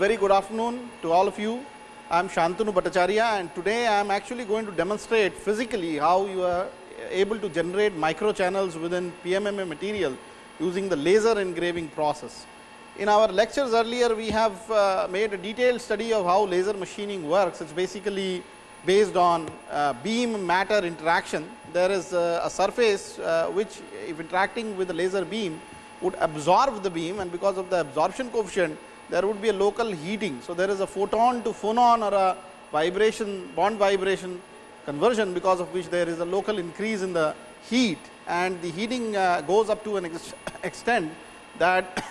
very good afternoon to all of you. I am Shantanu Bhattacharya and today I am actually going to demonstrate physically how you are able to generate micro channels within PMMA material using the laser engraving process. In our lectures earlier, we have uh, made a detailed study of how laser machining works. It is basically based on uh, beam matter interaction. There is uh, a surface uh, which if interacting with the laser beam would absorb the beam and because of the absorption coefficient there would be a local heating. So, there is a photon to phonon or a vibration bond vibration conversion because of which there is a local increase in the heat. And the heating uh, goes up to an ex extent that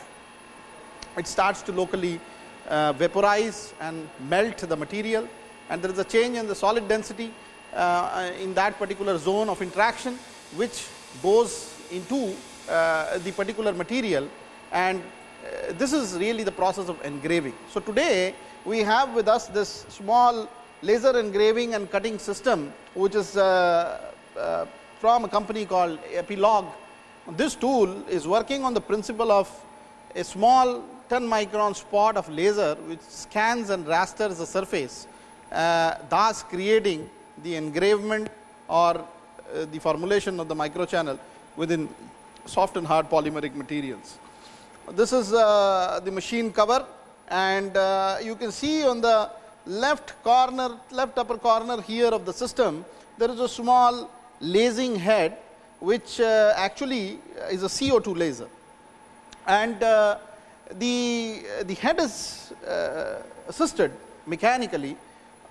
it starts to locally uh, vaporize and melt the material. And there is a change in the solid density uh, in that particular zone of interaction which goes into uh, the particular material. And uh, this is really the process of engraving. So, today we have with us this small laser engraving and cutting system, which is uh, uh, from a company called Epilog. This tool is working on the principle of a small 10 micron spot of laser, which scans and rasters the surface, uh, thus creating the engravement or uh, the formulation of the microchannel within soft and hard polymeric materials. This is uh, the machine cover and uh, you can see on the left corner, left upper corner here of the system, there is a small lasing head which uh, actually is a CO2 laser. And the, the head is assisted mechanically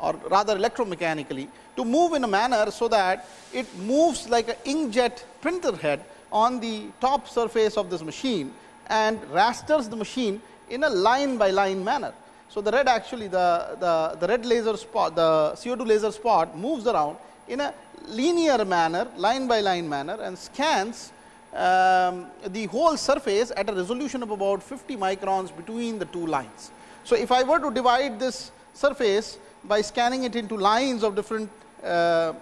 or rather electromechanically to move in a manner so that it moves like an inkjet printer head on the top surface of this machine and rasters the machine in a line by line manner. So, the red actually the, the, the red laser spot the CO2 laser spot moves around in a linear manner line by line manner and scans um, the whole surface at a resolution of about 50 microns between the two lines. So, if I were to divide this surface by scanning it into lines of different uh, uh,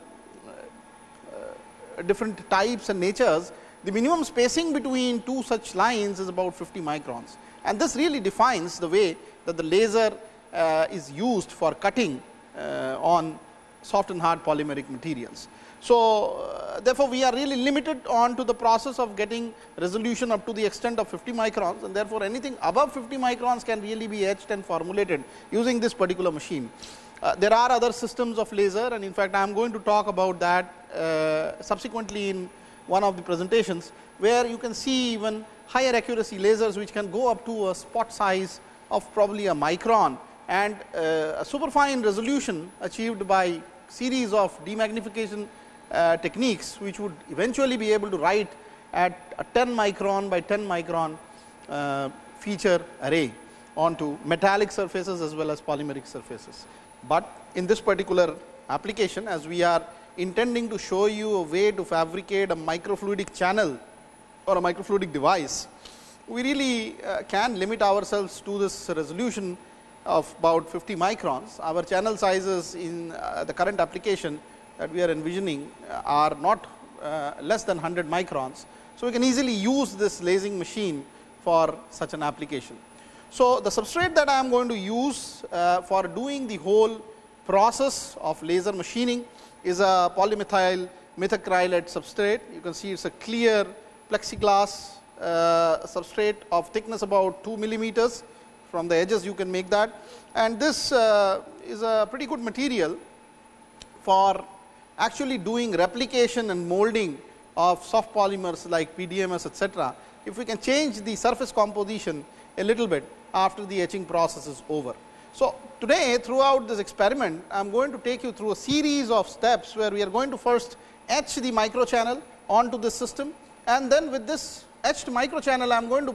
different types and natures, the minimum spacing between two such lines is about 50 microns and this really defines the way that the laser uh, is used for cutting uh, on soft and hard polymeric materials. So, uh, therefore, we are really limited on to the process of getting resolution up to the extent of 50 microns and therefore, anything above 50 microns can really be etched and formulated using this particular machine. Uh, there are other systems of laser and in fact, I am going to talk about that uh, subsequently in one of the presentations, where you can see even higher accuracy lasers which can go up to a spot size of probably a micron and uh, a superfine resolution achieved by series of demagnification uh, techniques, which would eventually be able to write at a 10 micron by 10 micron uh, feature array onto metallic surfaces as well as polymeric surfaces. But in this particular application as we are intending to show you a way to fabricate a microfluidic channel or a microfluidic device, we really uh, can limit ourselves to this resolution of about 50 microns. Our channel sizes in uh, the current application that we are envisioning uh, are not uh, less than 100 microns. So, we can easily use this lasing machine for such an application. So, the substrate that I am going to use uh, for doing the whole process of laser machining is a polymethyl methacrylate substrate. You can see it is a clear plexiglass uh, substrate of thickness about 2 millimeters from the edges you can make that and this uh, is a pretty good material for actually doing replication and molding of soft polymers like PDMS etc. If we can change the surface composition a little bit after the etching process is over. So, today throughout this experiment I am going to take you through a series of steps where we are going to first etch the microchannel onto this system. And then with this etched microchannel I am going to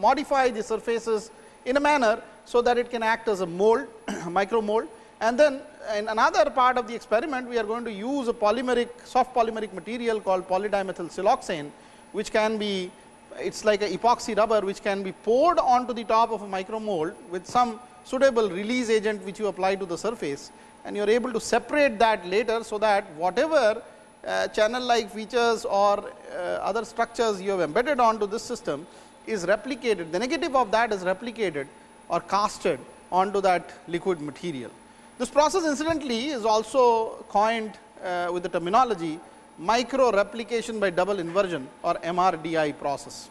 modify the surfaces in a manner so that it can act as a mold micro mold and then in another part of the experiment we are going to use a polymeric soft polymeric material called polydimethyl siloxane which can be it is like a epoxy rubber which can be poured onto the top of a micro mold with some suitable release agent which you apply to the surface and you are able to separate that later. So, that whatever uh, channel like features or uh, other structures you have embedded onto this system is replicated the negative of that is replicated or casted onto that liquid material. This process incidentally is also coined uh, with the terminology micro replication by double inversion or MRDI process.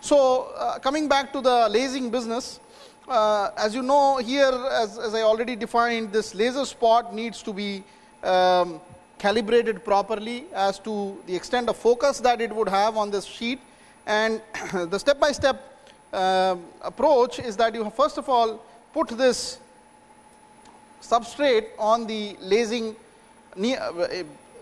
So, uh, coming back to the lasing business, uh, as you know here as, as, I already defined this laser spot needs to be um, calibrated properly as to the extent of focus that it would have on this sheet. And the step by step uh, approach is that you first of all put this substrate on the lasing uh,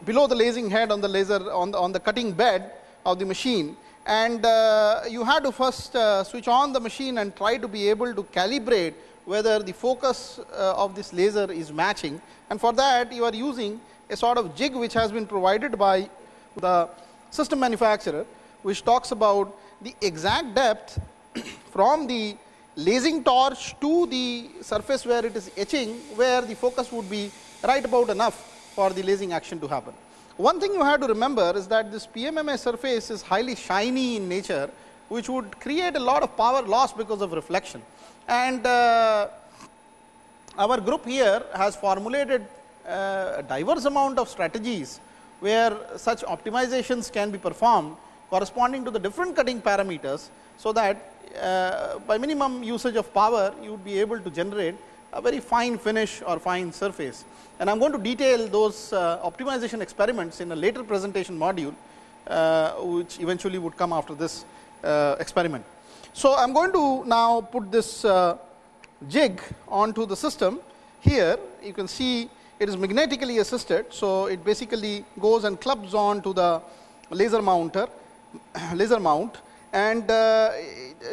below the lasing head on the laser on the, on the cutting bed of the machine and uh, you had to first uh, switch on the machine and try to be able to calibrate whether the focus uh, of this laser is matching and for that you are using a sort of jig which has been provided by the system manufacturer which talks about the exact depth from the lasing torch to the surface where it is etching where the focus would be right about enough for the lasing action to happen. One thing you have to remember is that this PMMA surface is highly shiny in nature, which would create a lot of power loss because of reflection. And uh, our group here has formulated uh, a diverse amount of strategies where such optimizations can be performed corresponding to the different cutting parameters. So, that uh, by minimum usage of power you would be able to generate a very fine finish or fine surface. And I am going to detail those uh, optimization experiments in a later presentation module, uh, which eventually would come after this uh, experiment. So, I am going to now put this uh, jig onto the system. Here you can see it is magnetically assisted. So, it basically goes and clubs on to the laser mounter, laser mount and uh,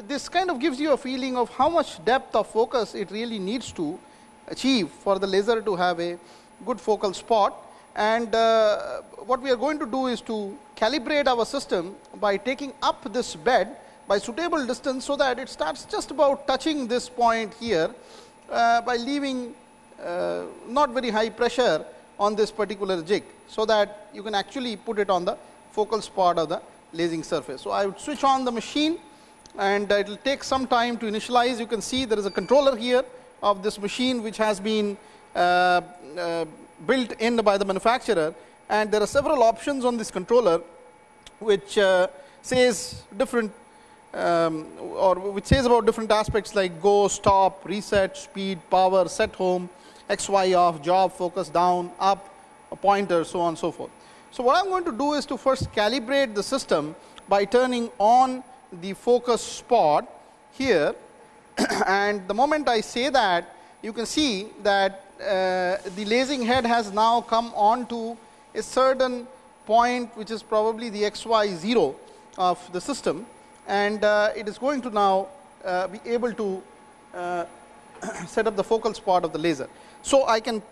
this kind of gives you a feeling of how much depth of focus it really needs to achieve for the laser to have a good focal spot. And uh, what we are going to do is to calibrate our system by taking up this bed by suitable distance, so that it starts just about touching this point here uh, by leaving uh, not very high pressure on this particular jig. So, that you can actually put it on the focal spot of the lasing surface. So, I would switch on the machine and it will take some time to initialize. You can see there is a controller here of this machine which has been uh, uh, built in by the manufacturer and there are several options on this controller which uh, says different um, or which says about different aspects like go, stop, reset, speed, power, set home, X, Y off, job, focus down, up, a pointer, so on and so forth. So, what I am going to do is to first calibrate the system by turning on the focus spot here and the moment I say that you can see that uh, the lasing head has now come on to a certain point which is probably the xy 0 of the system and uh, it is going to now uh, be able to uh, set up the focal spot of the laser. So, I can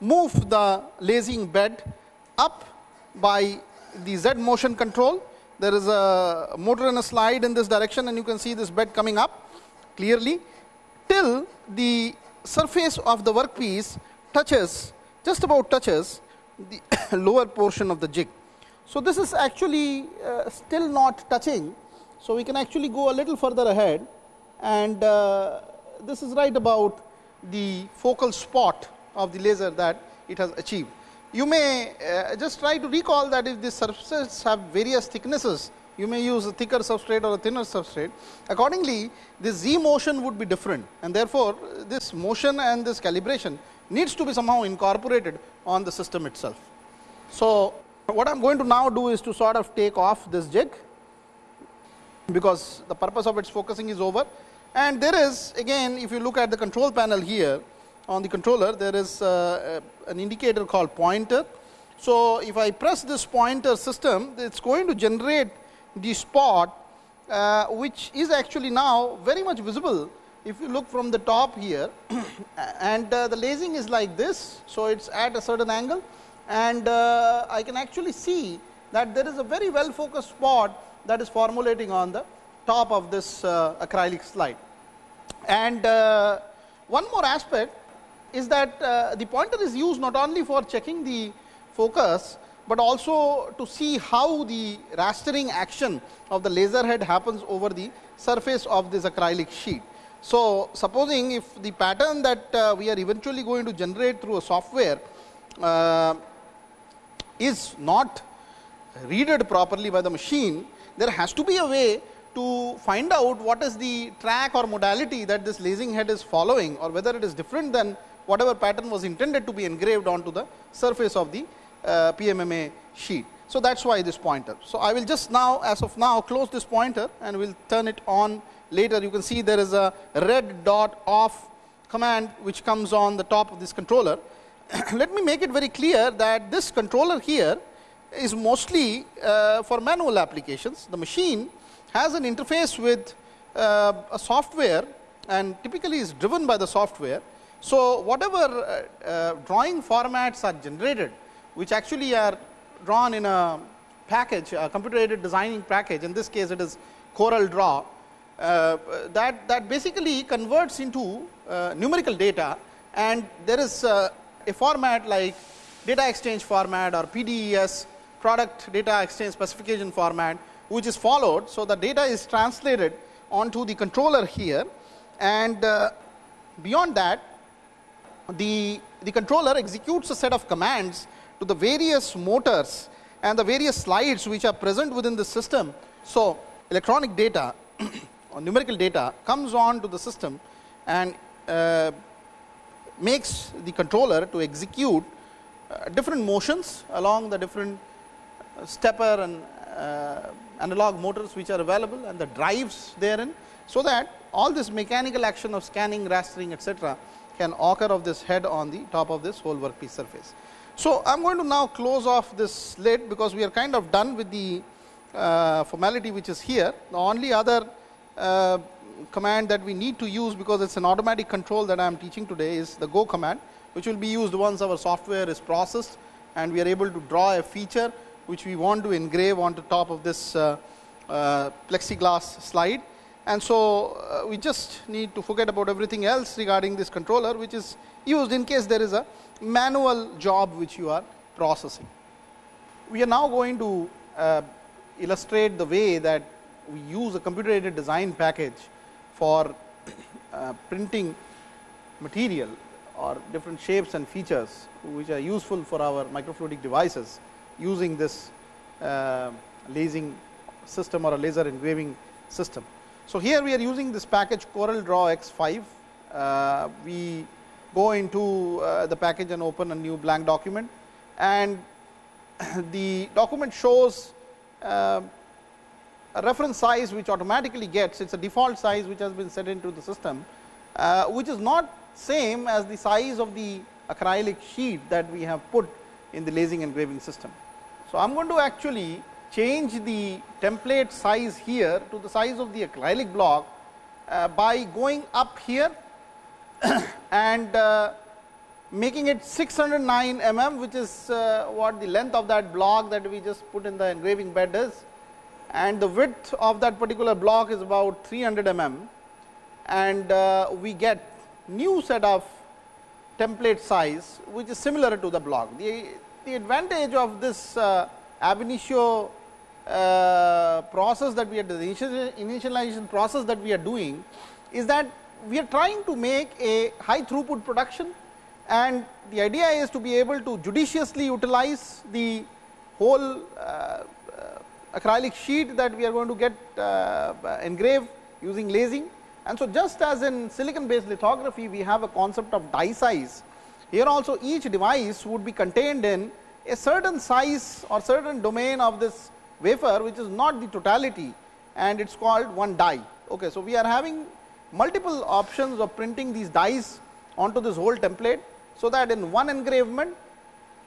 move the lasing bed up by the Z motion control. There is a motor and a slide in this direction and you can see this bed coming up clearly till the surface of the workpiece touches just about touches the lower portion of the jig. So, this is actually uh, still not touching. So, we can actually go a little further ahead and uh, this is right about the focal spot of the laser that it has achieved. You may uh, just try to recall that if the surfaces have various thicknesses, you may use a thicker substrate or a thinner substrate. Accordingly, the z motion would be different and therefore, this motion and this calibration needs to be somehow incorporated on the system itself. So, what I am going to now do is to sort of take off this jig, because the purpose of its focusing is over and there is again if you look at the control panel here on the controller there is uh, an indicator called pointer. So, if I press this pointer system it is going to generate the spot uh, which is actually now very much visible if you look from the top here and uh, the lasing is like this. So, it is at a certain angle and uh, I can actually see that there is a very well focused spot that is formulating on the top of this uh, acrylic slide. And uh, one more aspect is that uh, the pointer is used not only for checking the focus, but also to see how the rastering action of the laser head happens over the surface of this acrylic sheet. So, supposing if the pattern that uh, we are eventually going to generate through a software uh, is not readed properly by the machine, there has to be a way to find out what is the track or modality that this lasing head is following or whether it is different than whatever pattern was intended to be engraved onto the surface of the uh, PMMA sheet. So, that is why this pointer. So, I will just now as of now close this pointer and we will turn it on later. You can see there is a red dot off command which comes on the top of this controller. Let me make it very clear that this controller here is mostly uh, for manual applications. The machine has an interface with uh, a software and typically is driven by the software. So, whatever uh, uh drawing formats are generated, which actually are drawn in a package, a computer aided designing package, in this case it is CorelDRAW, uh, that, that basically converts into numerical data and there is a format like data exchange format or PDES product data exchange specification format which is followed. So, the data is translated onto the controller here and beyond that the, the controller executes a set of commands to the various motors and the various slides which are present within the system. So, electronic data or numerical data comes on to the system and uh, makes the controller to execute uh, different motions along the different uh, stepper and uh, analog motors which are available and the drives therein. So, that all this mechanical action of scanning, rastering etcetera can occur of this head on the top of this whole workpiece surface. So, I am going to now close off this lid because we are kind of done with the uh, formality which is here. The only other uh, command that we need to use because it is an automatic control that I am teaching today is the go command which will be used once our software is processed and we are able to draw a feature which we want to engrave on the top of this uh, uh, plexiglass slide. And so, uh, we just need to forget about everything else regarding this controller which is used in case there is a manual job which you are processing. We are now going to uh, illustrate the way that we use a computer aided design package for uh, printing material or different shapes and features which are useful for our microfluidic devices using this uh, lasing system or a laser engraving system. So, here we are using this package CorelDRAW X 5. Uh, we go into uh, the package and open a new blank document and the document shows uh, a reference size which automatically gets it is a default size which has been set into the system uh, which is not same as the size of the acrylic sheet that we have put in the lasing engraving system. So, I am going to actually change the template size here to the size of the acrylic block uh, by going up here and uh, making it 609 mm which is uh, what the length of that block that we just put in the engraving bed is and the width of that particular block is about 300 mm and uh, we get new set of template size which is similar to the block. The, the advantage of this uh, ab initio uh, process that we are the initialization process that we are doing is that we are trying to make a high throughput production and the idea is to be able to judiciously utilize the whole uh, uh, acrylic sheet that we are going to get uh, engraved using lasing. And so, just as in silicon based lithography we have a concept of die size, here also each device would be contained in a certain size or certain domain of this wafer which is not the totality and it is called one die. Okay, so, we are having multiple options of printing these dies onto this whole template. So, that in one engravement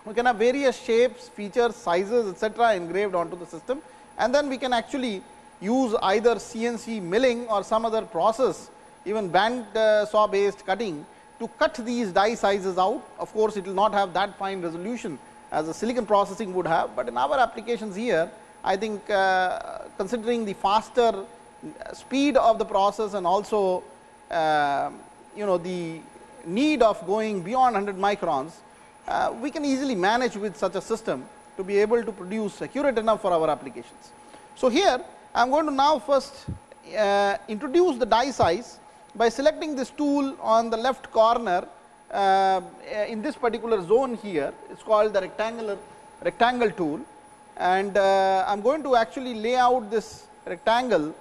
we can have various shapes, features, sizes etcetera engraved onto the system and then we can actually use either CNC milling or some other process even band uh, saw based cutting to cut these die sizes out. Of course, it will not have that fine resolution as a silicon processing would have, but in our applications here I think uh, considering the faster speed of the process and also uh, you know the need of going beyond 100 microns, uh, we can easily manage with such a system to be able to produce accurate enough for our applications. So, here I am going to now first uh, introduce the die size by selecting this tool on the left corner uh, in this particular zone here it is called the rectangular rectangle tool and uh, I am going to actually lay out this rectangle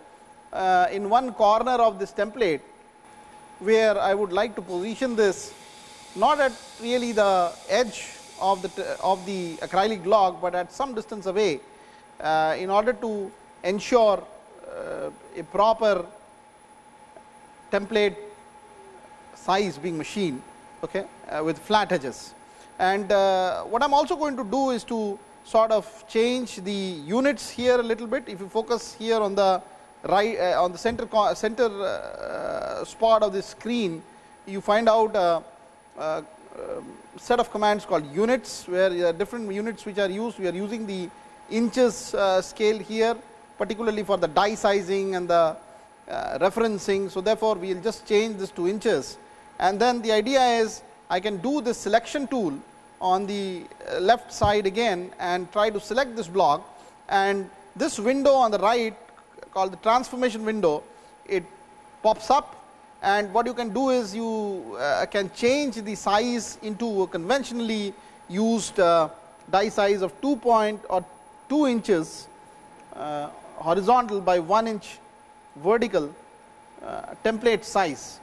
uh, in one corner of this template where I would like to position this not at really the edge of the of the acrylic block, but at some distance away uh, in order to ensure uh, a proper template size being machined okay, uh, with flat edges. And uh, what I am also going to do is to sort of change the units here a little bit. If you focus here on the right uh, on the center center uh, spot of the screen, you find out a, a, set of commands called units, where there are different units which are used. We are using the inches uh, scale here, particularly for the die sizing and the uh, referencing. So, therefore, we will just change this to inches and then the idea is I can do this selection tool on the uh, left side again and try to select this block and this window on the right called the transformation window it pops up and what you can do is you uh, can change the size into a conventionally used uh, die size of 2 point or 2 inches uh, horizontal by 1 inch vertical uh, template size.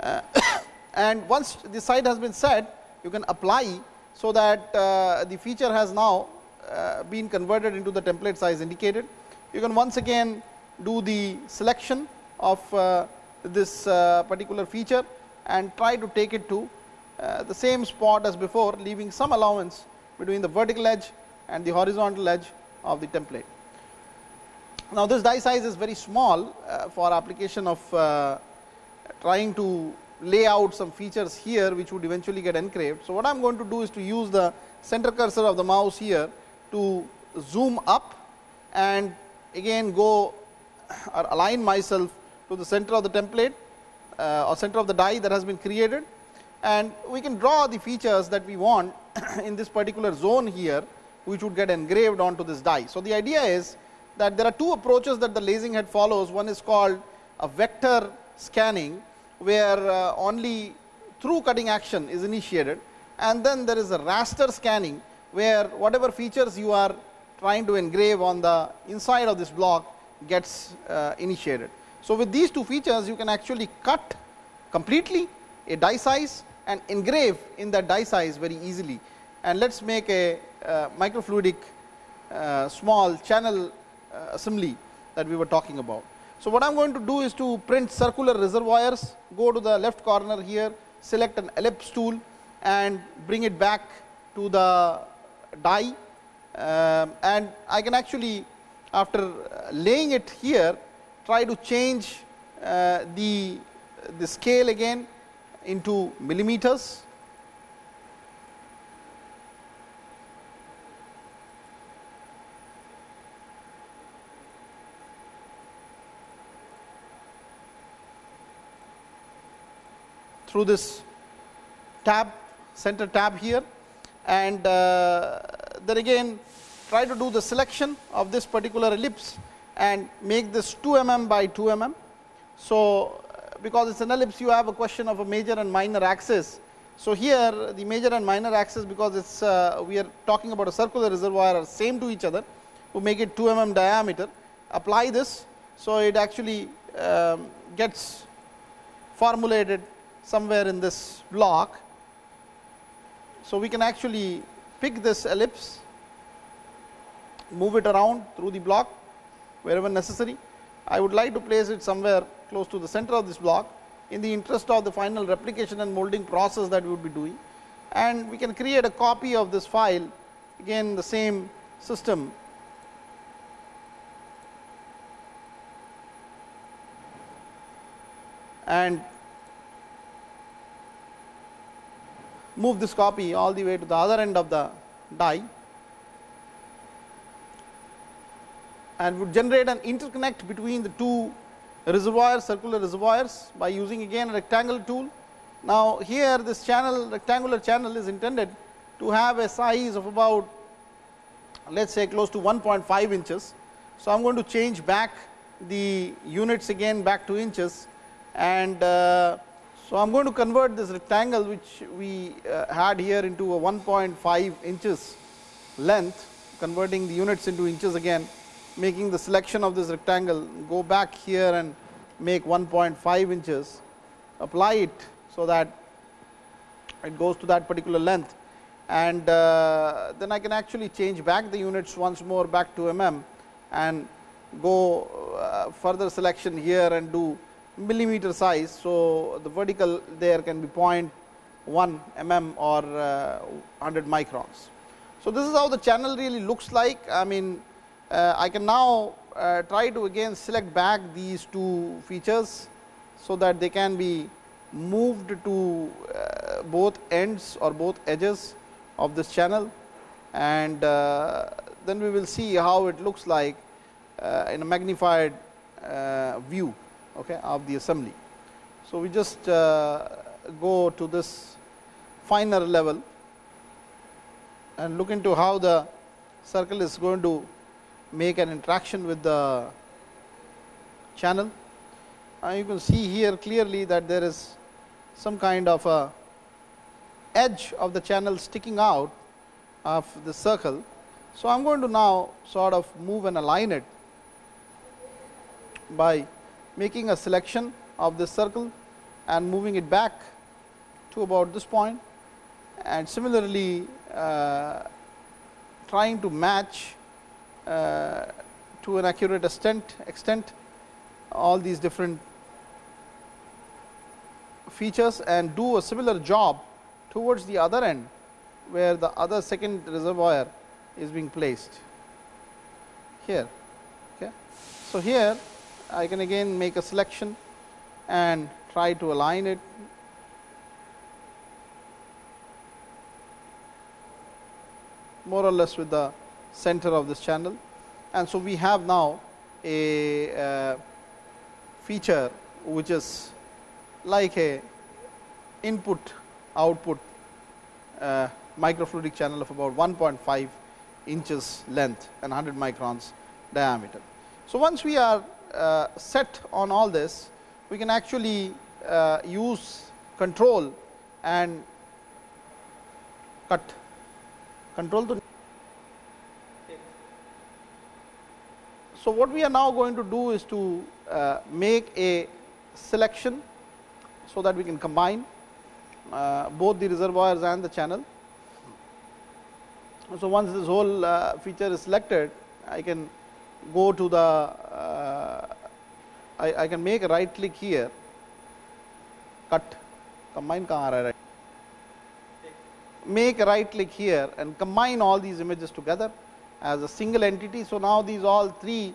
Uh, and once the site has been set you can apply so that uh, the feature has now uh, been converted into the template size indicated. You can once again do the selection of uh, this uh, particular feature and try to take it to uh, the same spot as before leaving some allowance between the vertical edge and the horizontal edge of the template. Now, this die size is very small uh, for application of trying to lay out some features here which would eventually get engraved. So, what I am going to do is to use the center cursor of the mouse here to zoom up and again go or align myself to the center of the template uh, or center of the die that has been created and we can draw the features that we want in this particular zone here which would get engraved onto this die. So, the idea is that there are two approaches that the lasing head follows one is called a vector scanning where uh, only through cutting action is initiated and then there is a raster scanning where whatever features you are trying to engrave on the inside of this block gets uh, initiated. So, with these two features you can actually cut completely a die size and engrave in that die size very easily and let us make a uh, microfluidic uh, small channel uh, assembly that we were talking about. So, what I am going to do is to print circular reservoirs, go to the left corner here, select an ellipse tool and bring it back to the die. Uh, and I can actually after laying it here try to change uh, the, the scale again into millimeters through this tab center tab here and uh, then again try to do the selection of this particular ellipse and make this 2 mm by 2 mm. So, because it is an ellipse you have a question of a major and minor axis. So, here the major and minor axis because it is uh, we are talking about a circular reservoir are same to each other to make it 2 mm diameter apply this. So, it actually um, gets formulated somewhere in this block. So, we can actually pick this ellipse, move it around through the block wherever necessary. I would like to place it somewhere close to the center of this block in the interest of the final replication and molding process that we would be doing. And we can create a copy of this file again the same system and move this copy all the way to the other end of the die and would generate an interconnect between the two reservoirs circular reservoirs by using again a rectangle tool. Now, here this channel rectangular channel is intended to have a size of about let us say close to 1.5 inches. So, I am going to change back the units again back to inches And uh, so, I am going to convert this rectangle which we uh, had here into a 1.5 inches length converting the units into inches again making the selection of this rectangle go back here and make 1.5 inches apply it so that it goes to that particular length. And uh, then I can actually change back the units once more back to mm and go uh, further selection here and do millimeter size. So, the vertical there can be 0.1 mm or uh, 100 microns. So, this is how the channel really looks like. I mean uh, I can now uh, try to again select back these two features. So, that they can be moved to uh, both ends or both edges of this channel and uh, then we will see how it looks like uh, in a magnified uh, view okay, of the assembly. So, we just uh, go to this finer level and look into how the circle is going to make an interaction with the channel. Uh, you can see here clearly that there is some kind of a edge of the channel sticking out of the circle. So, I am going to now sort of move and align it by making a selection of this circle and moving it back to about this point and similarly uh, trying to match uh, to an accurate extent, extent all these different features and do a similar job towards the other end where the other second reservoir is being placed here. Okay. So, here I can again make a selection and try to align it more or less with the center of this channel. And so, we have now a uh, feature which is like a input output uh, microfluidic channel of about 1.5 inches length and 100 microns diameter. So, once we are set on all this, we can actually uh, use control and cut control to. So, what we are now going to do is to uh, make a selection, so that we can combine uh, both the reservoirs and the channel. So, once this whole uh, feature is selected, I can go to the uh, I, I can make a right click here cut combine right make a right click here and combine all these images together as a single entity. So, now these all three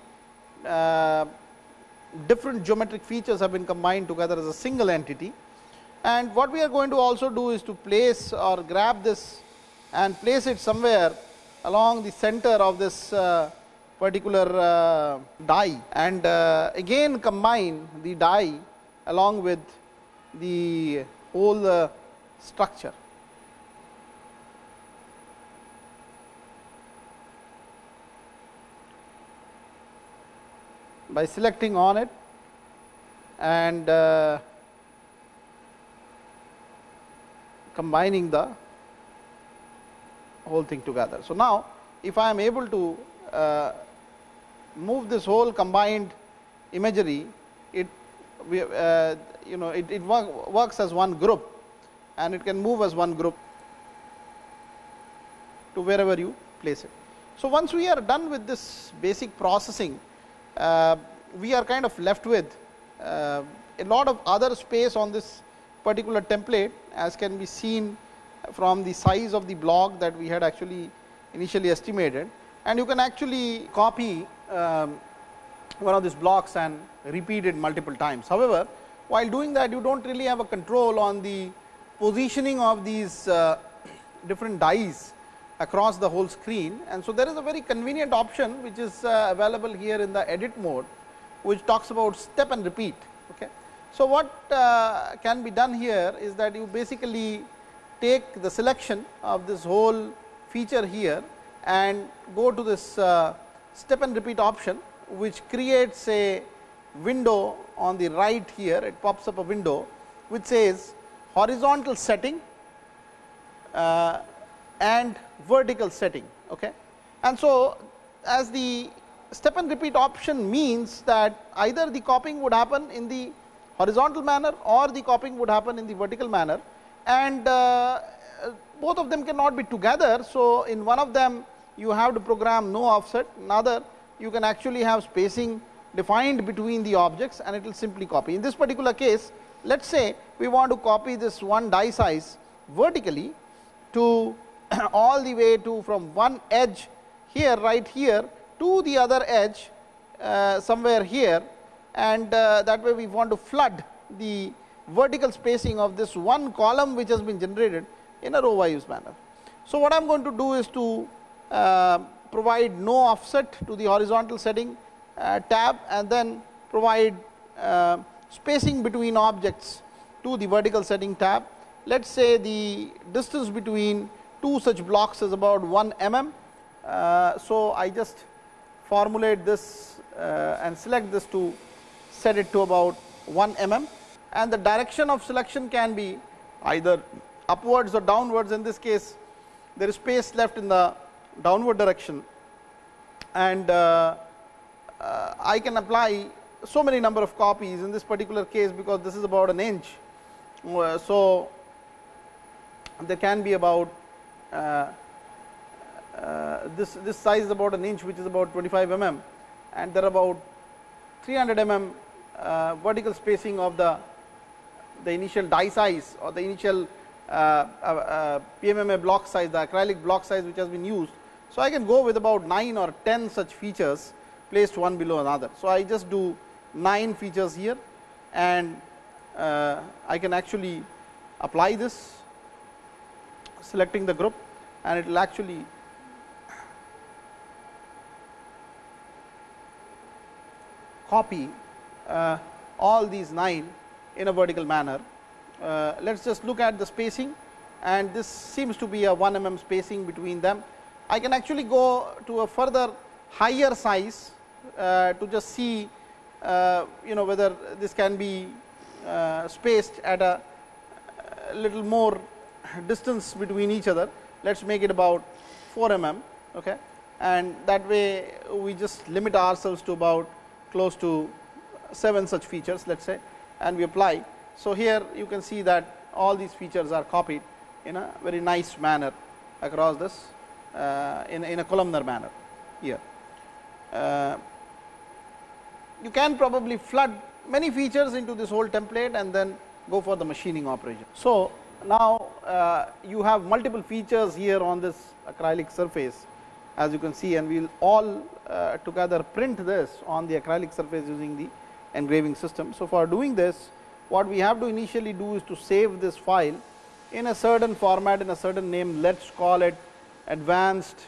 uh, different geometric features have been combined together as a single entity. And what we are going to also do is to place or grab this and place it somewhere along the center of this uh, particular uh, die and uh, again combine the dye along with the whole uh, structure. by selecting on it and uh, combining the whole thing together. So, now if I am able to uh, move this whole combined imagery, it we, uh, you know it, it work, works as one group and it can move as one group to wherever you place it. So, once we are done with this basic processing, uh, we are kind of left with uh, a lot of other space on this particular template as can be seen from the size of the block that we had actually initially estimated and you can actually copy um, one of these blocks and repeat it multiple times. However, while doing that you do not really have a control on the positioning of these uh, different dies across the whole screen and so there is a very convenient option which is uh, available here in the edit mode which talks about step and repeat. Okay. So, what uh, can be done here is that you basically take the selection of this whole feature here and go to this uh, step and repeat option which creates a window on the right here, it pops up a window which says horizontal setting uh, and vertical setting. Okay. And so, as the step and repeat option means that either the copying would happen in the horizontal manner or the copying would happen in the vertical manner and uh, both of them cannot be together. So, in one of them you have to program no offset, another you can actually have spacing defined between the objects and it will simply copy. In this particular case, let us say we want to copy this one die size vertically to all the way to from one edge here right here to the other edge uh, somewhere here and uh, that way we want to flood the vertical spacing of this one column which has been generated in a row wise manner. So, what I am going to do is to provide no offset to the horizontal setting uh, tab and then provide uh, spacing between objects to the vertical setting tab. Let us say the distance between two such blocks is about 1 mm. Uh, so, I just formulate this uh, and select this to set it to about 1 mm and the direction of selection can be either upwards or downwards in this case there is space left in the downward direction and uh, uh, I can apply so many number of copies in this particular case because this is about an inch. Uh, so, there can be about uh, uh, this this size is about an inch which is about 25 mm and there are about 300 mm uh, vertical spacing of the the initial die size or the initial uh, PMMA block size the acrylic block size which has been used. So, I can go with about 9 or 10 such features placed one below another. So, I just do 9 features here and uh, I can actually apply this selecting the group and it will actually copy uh, all these 9 in a vertical manner. Uh, let us just look at the spacing and this seems to be a 1 mm spacing between them. I can actually go to a further higher size uh, to just see uh, you know whether this can be uh, spaced at a, little more distance between each other. Let us make it about 4 mm okay. and that way we just limit ourselves to about close to 7 such features let us say and we apply. So, here you can see that all these features are copied in a very nice manner across this in, in a columnar manner here. Uh, you can probably flood many features into this whole template and then go for the machining operation. So, now uh, you have multiple features here on this acrylic surface as you can see and we will all uh, together print this on the acrylic surface using the engraving system. So, for doing this what we have to initially do is to save this file in a certain format in a certain name let us call it advanced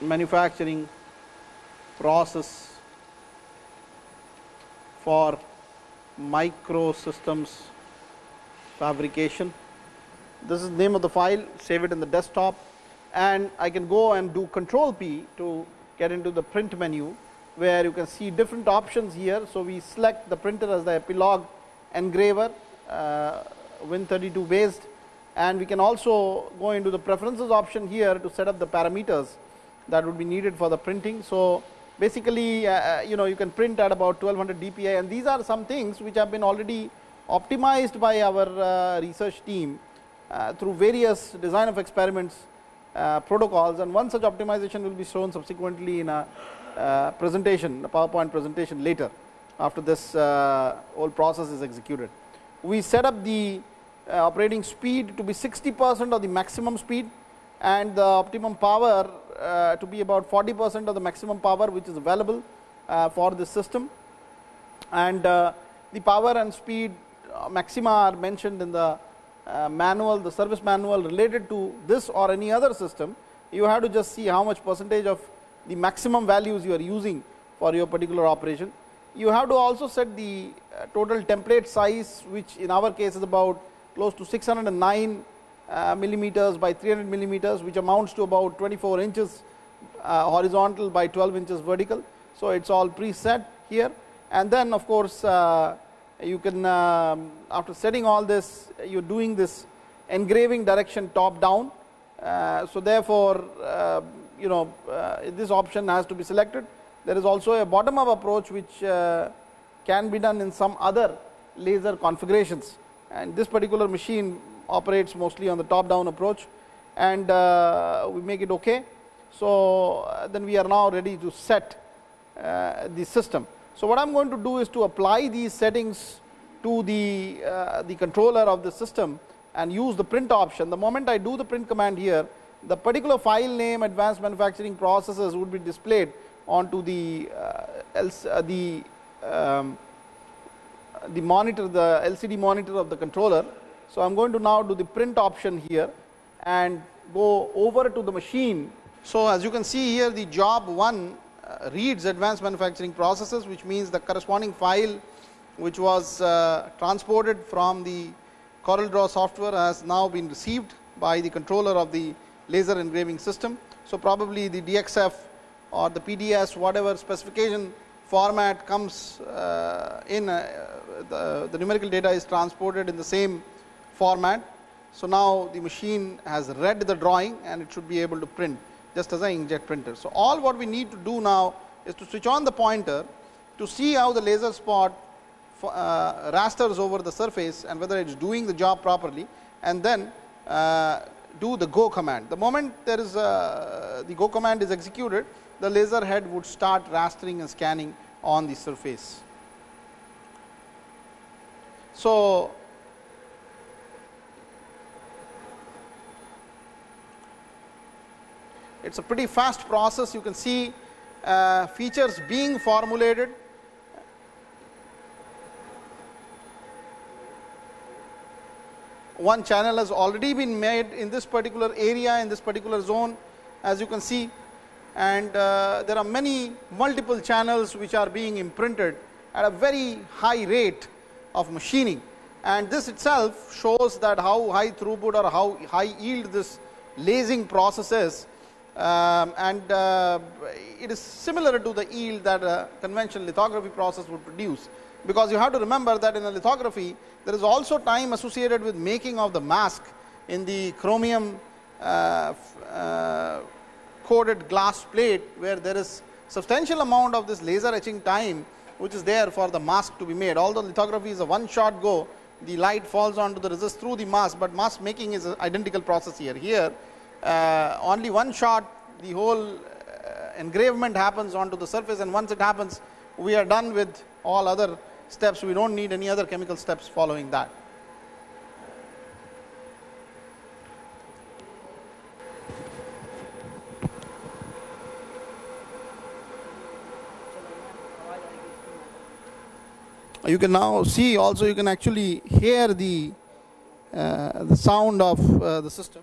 manufacturing process for microsystems fabrication. This is the name of the file, save it in the desktop and I can go and do control P to get into the print menu where you can see different options here. So, we select the printer as the Epilog engraver uh, Win32 based and we can also go into the preferences option here to set up the parameters that would be needed for the printing. So, basically uh, uh you know you can print at about 1200 dpi and these are some things which have been already optimized by our uh, research team uh, through various design of experiments uh, protocols and one such optimization will be shown subsequently in a uh, presentation a PowerPoint presentation later after this whole process is executed. We set up the operating speed to be 60 percent of the maximum speed and the optimum power uh, to be about 40 percent of the maximum power which is available uh, for this system and uh, the power and speed uh, maxima are mentioned in the uh, manual the service manual related to this or any other system you have to just see how much percentage of the maximum values you are using for your particular operation. You have to also set the uh, total template size which in our case is about close to 609 uh, millimeters by 300 millimeters which amounts to about 24 inches uh, horizontal by 12 inches vertical. So, it is all preset here and then of course, uh, you can um, after setting all this you are doing this engraving direction top down. Uh, so, therefore, uh, you know uh, this option has to be selected. There is also a bottom up approach which uh, can be done in some other laser configurations and this particular machine operates mostly on the top down approach and uh, we make it okay. So, then we are now ready to set the system. So, what I am going to do is to apply these settings to the, uh, the controller of the system and use the print option. The moment I do the print command here, the particular file name advanced manufacturing processes would be displayed onto the uh, else, uh, the um, the monitor the LCD monitor of the controller. So, I am going to now do the print option here and go over to the machine. So, as you can see here the job 1 uh, reads advanced manufacturing processes which means the corresponding file which was uh, transported from the CorelDRAW software has now been received by the controller of the laser engraving system. So, probably the DXF or the PDS whatever specification format comes uh, in the, the numerical data is transported in the same format. So, now the machine has read the drawing and it should be able to print just as an inkjet printer. So, all what we need to do now is to switch on the pointer to see how the laser spot uh, rasters over the surface and whether it is doing the job properly and then uh, do the go command. The moment there is a, the go command is executed, the laser head would start rastering and scanning on the surface. So, it is a pretty fast process. You can see uh, features being formulated. One channel has already been made in this particular area in this particular zone. As you can see and uh, there are many multiple channels which are being imprinted at a very high rate of machining and this itself shows that how high throughput or how high yield this lasing process is um, and uh, it is similar to the yield that a conventional lithography process would produce. Because you have to remember that in a lithography there is also time associated with making of the mask in the chromium uh, uh, coated glass plate where there is substantial amount of this laser etching time which is there for the mask to be made. Although lithography is a one shot go the light falls onto the resist through the mask, but mask making is an identical process here. Here uh, only one shot the whole uh, engravement happens onto the surface and once it happens we are done with all other steps we do not need any other chemical steps following that. You can now see also you can actually hear the uh, the sound of uh, the system.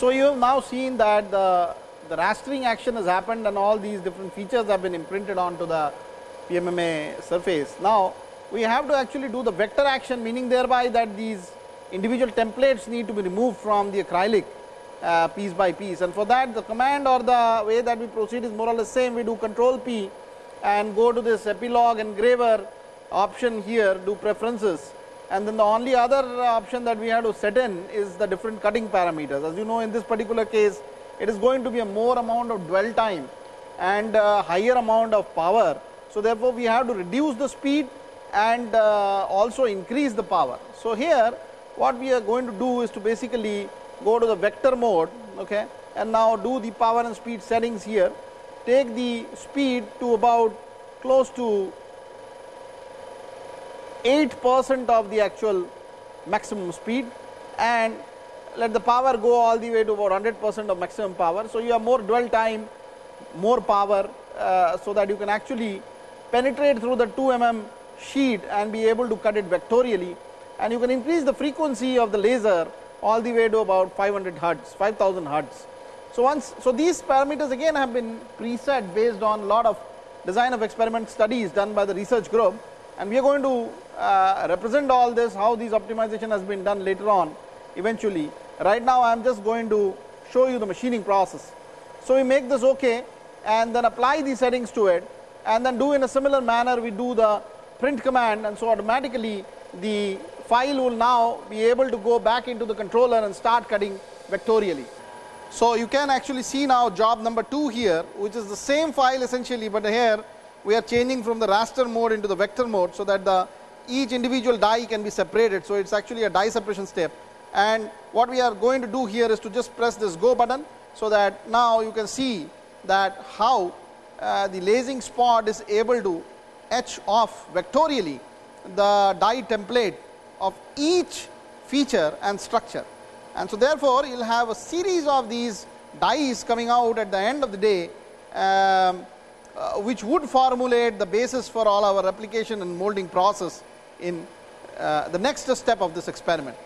So, you have now seen that the, the rastering action has happened and all these different features have been imprinted onto the PMMA surface. Now, we have to actually do the vector action meaning thereby that these individual templates need to be removed from the acrylic uh, piece by piece. And for that the command or the way that we proceed is more or less same. We do control P and go to this Epilog engraver option here do preferences and then the only other option that we have to set in is the different cutting parameters. As you know in this particular case it is going to be a more amount of dwell time and higher amount of power. So, therefore, we have to reduce the speed and uh, also increase the power. So, here what we are going to do is to basically go to the vector mode okay, and now do the power and speed settings here take the speed to about close to 8 percent of the actual maximum speed and let the power go all the way to about 100 percent of maximum power. So, you have more dwell time, more power, uh, so that you can actually penetrate through the 2 mm sheet and be able to cut it vectorially and you can increase the frequency of the laser all the way to about 500 hertz, 5000 hertz. So, once so these parameters again have been preset based on lot of design of experiment studies done by the research group and we are going to uh, represent all this how these optimization has been done later on eventually. Right now I am just going to show you the machining process. So, we make this okay and then apply these settings to it and then do in a similar manner we do the print command and so automatically the file will now be able to go back into the controller and start cutting vectorially. So, you can actually see now job number 2 here which is the same file essentially, but here we are changing from the raster mode into the vector mode. So, that the each individual die can be separated. So, it is actually a die separation step and what we are going to do here is to just press this go button. So, that now you can see that how uh, the lasing spot is able to etch off vectorially the die template of each feature and structure. And so, therefore, you will have a series of these dies coming out at the end of the day, um, uh, which would formulate the basis for all our replication and molding process in uh, the next step of this experiment.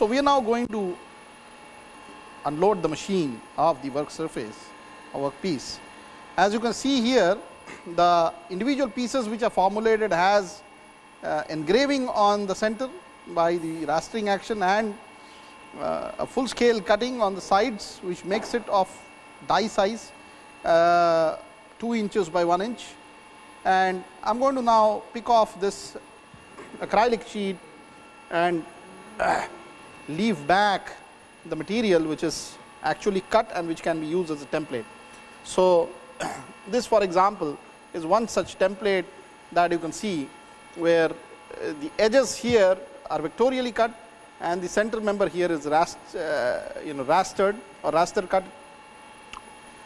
So, we are now going to unload the machine of the work surface or work piece. As you can see here, the individual pieces which are formulated has uh, engraving on the center by the rastering action and uh, a full scale cutting on the sides which makes it of die size uh, 2 inches by 1 inch. And I am going to now pick off this acrylic sheet and uh, leave back the material which is actually cut and which can be used as a template. So, this for example, is one such template that you can see where uh, the edges here are vectorially cut and the center member here is rast, uh, you know rastered or raster cut.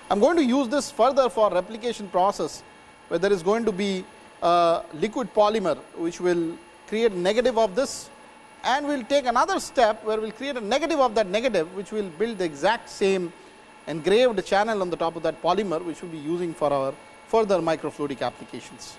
I am going to use this further for replication process where there is going to be a liquid polymer which will create negative of this and we will take another step where we will create a negative of that negative which will build the exact same engraved channel on the top of that polymer which we will be using for our further microfluidic applications.